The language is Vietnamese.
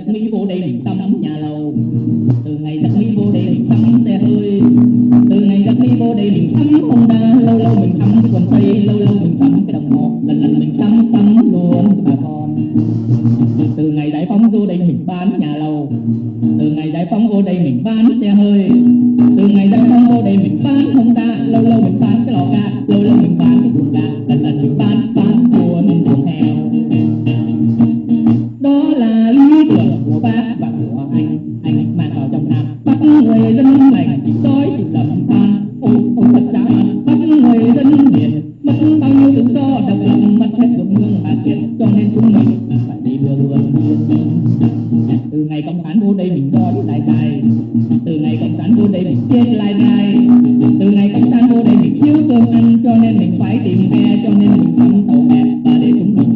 từ giặc mỹ vô đây mình tắm nhà lầu. Từ ngày giặc mỹ vô đây mình tắm xe hơi, từ ngày giặc mỹ vô đây mình tắm honda lâu lâu mình tắm cái quần tây, lâu lâu mình tắm cái đồng hồ lần lần mình tắm tắm luôn bà con. Từ ngày giải phóng vô đây mình bán nhà lầu, từ ngày giải phóng vô đây mình bán xe hơi người dân này đói thì đậm than ôi ôi thật đáng. Bắt người dân biển mất bao nhiêu tự do, độc lập, mất hết ruộng nương mà cho nên chúng mình phải đi đưa luôn từ ngày cộng sản vô đây mình đo lại đài từ ngày cộng sản vô đây mình chết lại đài từ ngày cộng sản vô đây mình thiếu cơm ăn, cho nên